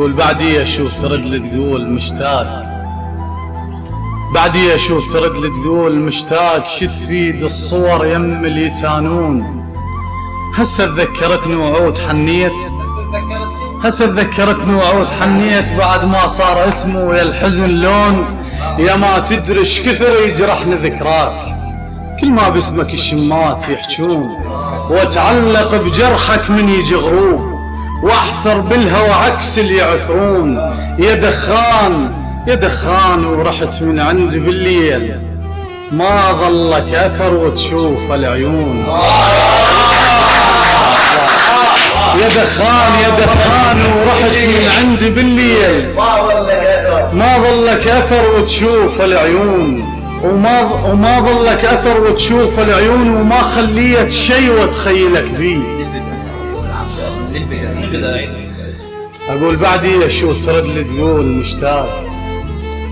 قول بعدي أشوف ترد لي تقول مشتاق. بعدي أشوف ترد لي تقول مشتاق. شو تفيد الصور يم اليتانون هسه تذكرتني وعود حنيت. هسه تذكرتني وعود حنيت. بعد ما صار اسمه يا الحزن لون. يا ما تدري إيش كثر يجرحني ذكراك. كل ما باسمك الشمات يحجون. واتعلق بجرحك من يجي غروب واحثر بالهوى عكس اللي يعثرون يا دخان يا دخان ورحت من عندي بالليل. ما ظلك أثر وتشوف العيون. يا دخان يا دخان ورحت من عندي بالليل. ما ظلك أثر وتشوف العيون. وما وما ظلك أثر وتشوف العيون وما خليت شيء وتخيلك بيه. أقول بعدي شو ترد لي تقول مشتاق؟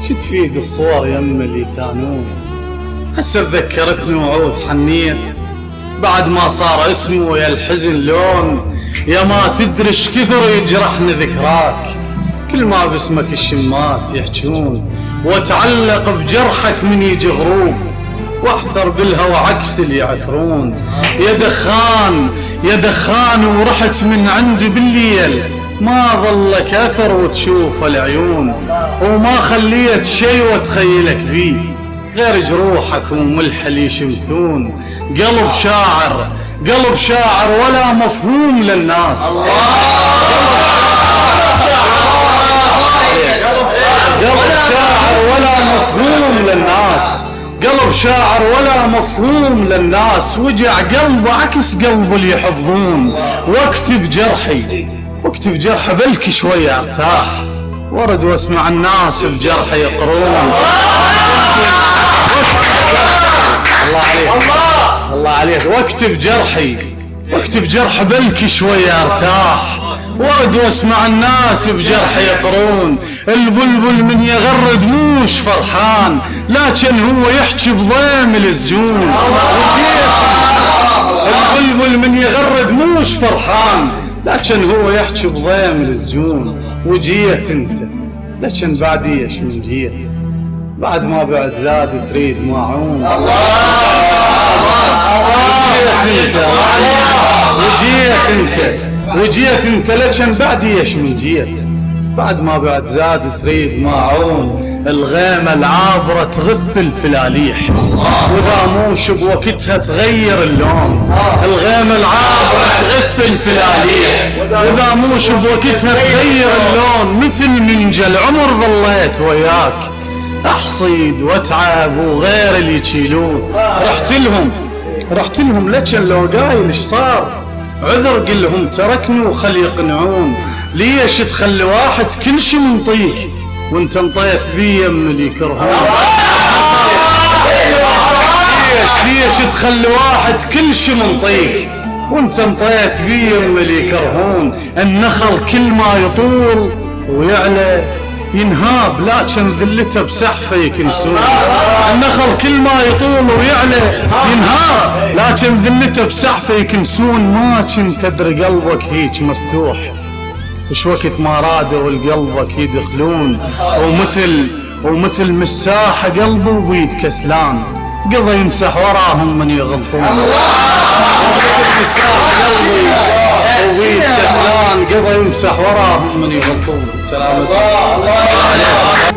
شو تفيد الصور يم اللي تانون. هسه تذكرتني وعود حنيت. بعد ما صار اسمه يا الحزن لون يا ما تدري إيش كثر يجرحني ذكراك. كل ما باسمك الشمات يحجون وأتعلق بجرحك من يجي غروب واحثر بالهوى عكس اللي يعثرون يا دخان يا دخان ورحت من عندي بالليل. ما ظلك أثر وتشوف العيون. وما خليت شي وتخيلك بيه غير جروحك وملح اللي يشمتون. قلب شاعر قلب شاعر ولا مفهوم للناس. قلب شاعر ولا مفهوم للناس. وجع قلبه عكس قلب اللي يحفظون. واكتب جرحي. واكتب جرحي بلكي شوية ارتاح. ورد واسمع الناس بجرحي يقرون. الله عليك. الله عليك. واكتب جرحي. واكتب جرح بلكي شوية ارتاح. ورد واسمع الناس بجرح يقرون البلبل من يغرد موش فرحان لكن هو يحكي بضيم الزجون. البلبل من يغرد موش فرحان لكن هو يحكي بضيم الزجون. وجيت انت لكن بعد إيش من جيت؟ بعد ما بعد زاد تريد ماعون وجيت انت وجيت انت. وجيت لكن بعد إيش من جيت؟ بعد ما بعد زاد تريد ماعون الغيمة العابرة تغث الفلاليح. وإذا موش بوقتها تغير اللون. الغيمة العابرة تغث الفلاليح. وإذا موش بوقتها تغير اللون مثل منجل عمر ظليت وياك. أحصيد واتعب وغير اللي يشيلون. رحت لهم. رحت لهم لكن لو قايل إيش صار؟ عذر قل لهم تركني وخل يقنعون ليش تخلي واحد كل شي منطيك وانت انطيت بي يم اللي يكرهون ليش ليش تخلي واحد كل شي منطيك وانت انطيت بي يم اللي يكرهون النخل كل ما يطول ويعلى ينهاب لكن ذلته بسحفه يكنسون النخل كل ما يطول ويعلى ينهاب لكن ذلته بسحفه يكنسون ما كنت تدري قلبك هيك مفتوح. وش وقت ما رادوا لقلبك يدخلون. ومثل ومثل مساحة قلبه وبيد كسلان. قضى يمسح وراهم من يغلطون. قلبي يبغى يمسح وراهم من يغطون سلامة الله الله, الله.